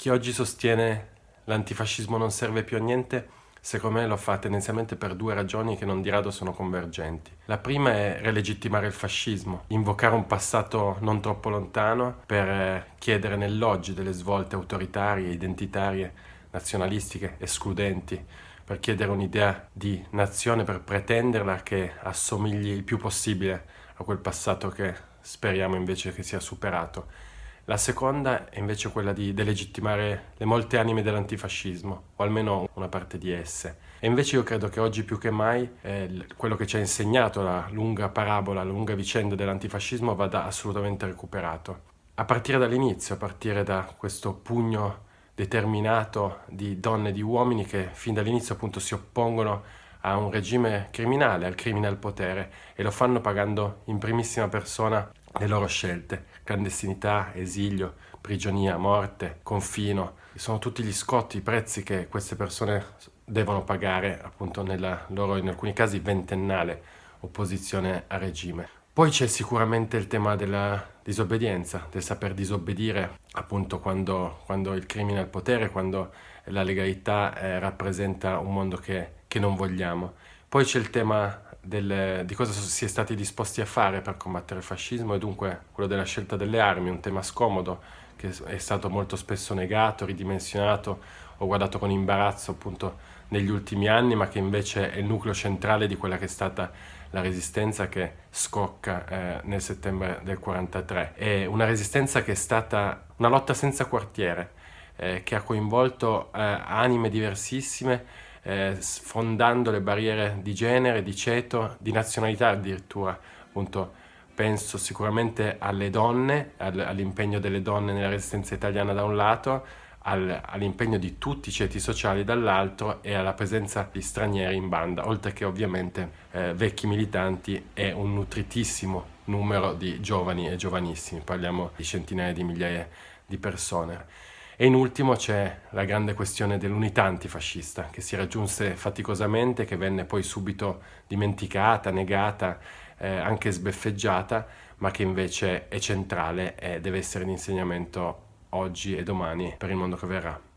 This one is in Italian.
Chi oggi sostiene l'antifascismo non serve più a niente, secondo me lo fa tendenzialmente per due ragioni che non di rado sono convergenti. La prima è relegittimare il fascismo, invocare un passato non troppo lontano per eh, chiedere nell'oggi delle svolte autoritarie, identitarie, nazionalistiche, escludenti, per chiedere un'idea di nazione, per pretenderla che assomigli il più possibile a quel passato che speriamo invece che sia superato la seconda è invece quella di delegittimare le molte anime dell'antifascismo, o almeno una parte di esse. E invece io credo che oggi più che mai eh, quello che ci ha insegnato la lunga parabola, la lunga vicenda dell'antifascismo vada assolutamente recuperato. A partire dall'inizio, a partire da questo pugno determinato di donne e di uomini che fin dall'inizio appunto si oppongono a un regime criminale, al crimine al potere e lo fanno pagando in primissima persona le loro scelte, clandestinità, esilio, prigionia, morte, confino, sono tutti gli scotti, i prezzi che queste persone devono pagare appunto nella loro, in alcuni casi, ventennale opposizione al regime. Poi c'è sicuramente il tema della disobbedienza, del saper disobbedire appunto quando, quando il crimine è al potere, quando la legalità eh, rappresenta un mondo che, che non vogliamo. Poi c'è il tema del, di cosa si è stati disposti a fare per combattere il fascismo e dunque quello della scelta delle armi, un tema scomodo che è stato molto spesso negato, ridimensionato o guardato con imbarazzo appunto negli ultimi anni, ma che invece è il nucleo centrale di quella che è stata la resistenza che scocca eh, nel settembre del 43. È una resistenza che è stata una lotta senza quartiere, eh, che ha coinvolto eh, anime diversissime, eh, sfondando le barriere di genere, di ceto, di nazionalità addirittura. Appunto, penso sicuramente alle donne, all'impegno delle donne nella resistenza italiana da un lato, al, all'impegno di tutti i ceti sociali dall'altro e alla presenza di stranieri in banda, oltre che ovviamente eh, vecchi militanti e un nutritissimo numero di giovani e giovanissimi, parliamo di centinaia di migliaia di persone. E in ultimo c'è la grande questione dell'unità antifascista che si raggiunse faticosamente, che venne poi subito dimenticata, negata, eh, anche sbeffeggiata, ma che invece è centrale e deve essere di insegnamento oggi e domani per il mondo che verrà.